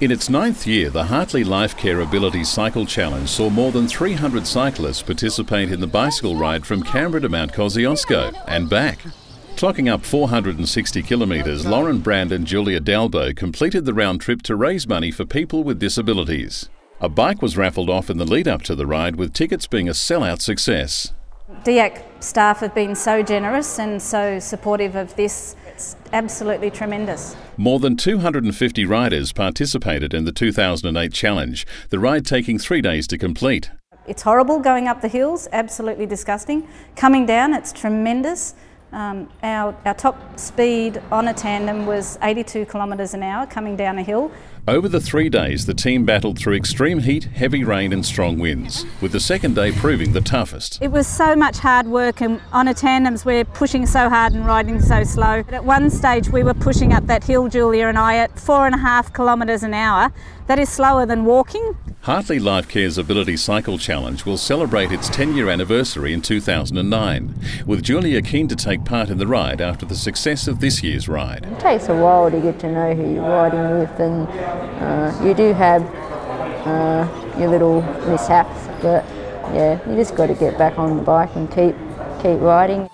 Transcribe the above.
In its ninth year, the Hartley Life Care Ability Cycle Challenge saw more than 300 cyclists participate in the bicycle ride from Canberra to Mount Kosciuszko and back. Clocking up 460 kilometres, Lauren Brand and Julia Dalbo completed the round trip to raise money for people with disabilities. A bike was raffled off in the lead up to the ride, with tickets being a sell-out success. DIAC staff have been so generous and so supportive of this. It's absolutely tremendous. More than 250 riders participated in the 2008 challenge, the ride taking three days to complete. It's horrible going up the hills, absolutely disgusting. Coming down, it's tremendous. Um, our, our top speed on a tandem was 82 kilometres an hour coming down a hill. Over the three days, the team battled through extreme heat, heavy rain, and strong winds, with the second day proving the toughest. It was so much hard work, and on a tandems, we're pushing so hard and riding so slow. But at one stage, we were pushing up that hill, Julia and I, at four and a half kilometres an hour. That is slower than walking. Hartley Life Care's Ability Cycle Challenge will celebrate its 10 year anniversary in 2009, with Julia keen to take part in the ride after the success of this year's ride. It takes a while to get to know who you're riding with, and uh, you do have uh, your little mishaps, but yeah, you just got to get back on the bike and keep keep riding.